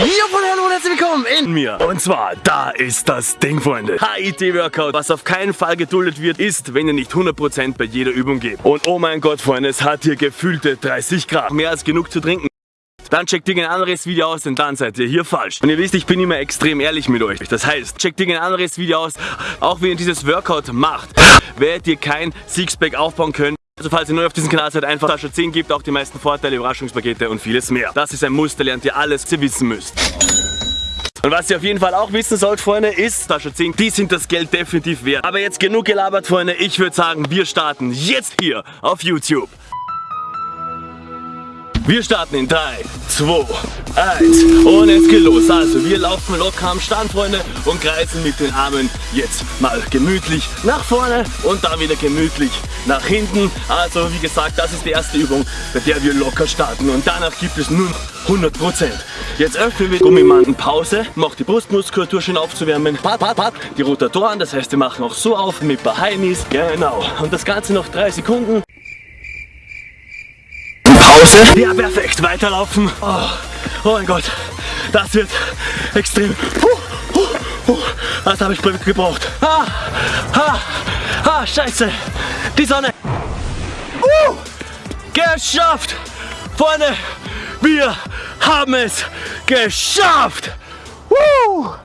Ja, hallo und herzlich willkommen in mir. Und zwar, da ist das Ding, Freunde. HIT-Workout. Was auf keinen Fall geduldet wird, ist, wenn ihr nicht 100% bei jeder Übung gebt. Und oh mein Gott, Freunde, es hat hier gefühlte 30 Grad. Mehr als genug zu trinken. Dann checkt ihr ein anderes Video aus, denn dann seid ihr hier falsch. Und ihr wisst, ich bin immer extrem ehrlich mit euch. Das heißt, checkt ihr ein anderes Video aus, auch wenn ihr dieses Workout macht, werdet ihr kein Sixpack aufbauen können. Also falls ihr neu auf diesem Kanal seid, einfach Tasche 10 gibt auch die meisten Vorteile, Überraschungspakete und vieles mehr. Das ist ein Muster, lernt ihr alles, was ihr wissen müsst. Und was ihr auf jeden Fall auch wissen sollt, Freunde, ist, Tasche 10, die sind das Geld definitiv wert. Aber jetzt genug gelabert, Freunde. Ich würde sagen, wir starten jetzt hier auf YouTube. Wir starten in 3, 2, 1 und es geht los. Also wir laufen locker am Stand, Freunde, und kreisen mit den Armen jetzt mal gemütlich nach vorne und dann wieder gemütlich nach hinten. Also wie gesagt, das ist die erste Übung, bei der wir locker starten und danach gibt es nur 100%. Jetzt öffnen wir Gummimanden Pause, macht die Brustmuskulatur schön aufzuwärmen, pat, pat, pat, die Rotatoren, das heißt wir machen auch so auf mit Bahainis, genau. Und das Ganze noch 3 Sekunden. Pause. Ja, perfekt. Weiterlaufen. Oh, oh mein Gott. Das wird extrem. Puh, puh. Das habe ich gebraucht. Ah, ah, ah, scheiße. Die Sonne. Uh, geschafft. Freunde, wir haben es geschafft. Uh.